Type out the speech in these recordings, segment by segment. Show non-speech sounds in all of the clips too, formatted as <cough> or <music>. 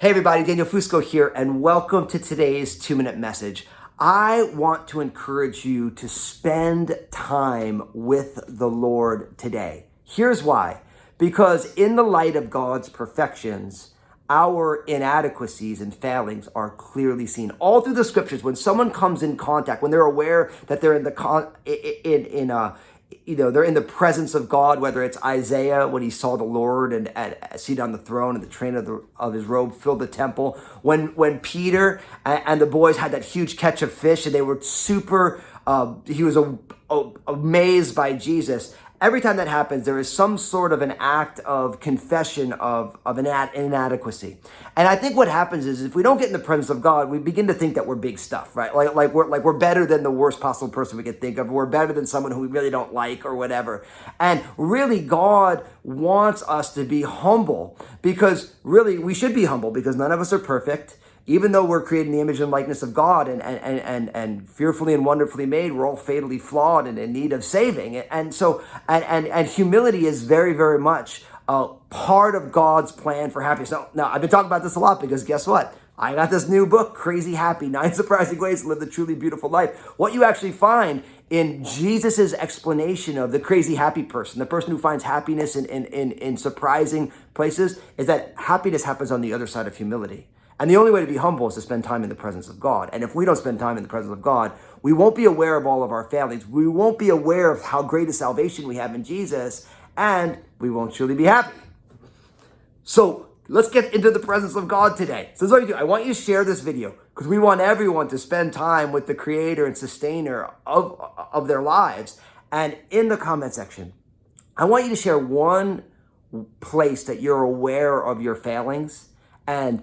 Hey everybody, Daniel Fusco here, and welcome to today's two minute message. I want to encourage you to spend time with the Lord today. Here's why. Because in the light of God's perfections, our inadequacies and failings are clearly seen all through the scriptures. When someone comes in contact, when they're aware that they're in the con- in in a you know, they're in the presence of God, whether it's Isaiah when he saw the Lord and, and seated on the throne and the train of, the, of his robe filled the temple. When, when Peter and, and the boys had that huge catch of fish and they were super, uh, he was a, a, amazed by Jesus every time that happens, there is some sort of an act of confession of, of an ad, inadequacy. And I think what happens is if we don't get in the presence of God, we begin to think that we're big stuff, right? Like, like, we're, like we're better than the worst possible person we could think of. We're better than someone who we really don't like or whatever. And really, God wants us to be humble because really we should be humble because none of us are perfect even though we're created in the image and likeness of God and, and, and, and fearfully and wonderfully made, we're all fatally flawed and in need of saving. And so, and, and, and humility is very, very much a part of God's plan for happiness. Now, now, I've been talking about this a lot because guess what? I got this new book, Crazy Happy, <laughs> Nine Surprising Ways to Live the Truly Beautiful Life. What you actually find in Jesus's explanation of the crazy happy person, the person who finds happiness in, in, in, in surprising places, is that happiness happens on the other side of humility. And the only way to be humble is to spend time in the presence of God. And if we don't spend time in the presence of God, we won't be aware of all of our failings. We won't be aware of how great a salvation we have in Jesus, and we won't truly be happy. So let's get into the presence of God today. So this is what you do. I want you to share this video because we want everyone to spend time with the creator and sustainer of, of their lives. And in the comment section, I want you to share one place that you're aware of your failings and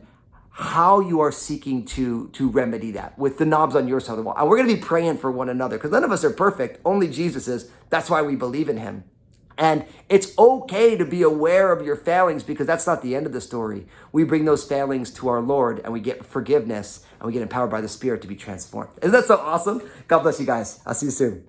how you are seeking to to remedy that with the knobs on your side of the wall. And we're going to be praying for one another because none of us are perfect. Only Jesus is. That's why we believe in him. And it's okay to be aware of your failings because that's not the end of the story. We bring those failings to our Lord and we get forgiveness and we get empowered by the Spirit to be transformed. Isn't that so awesome? God bless you guys. I'll see you soon.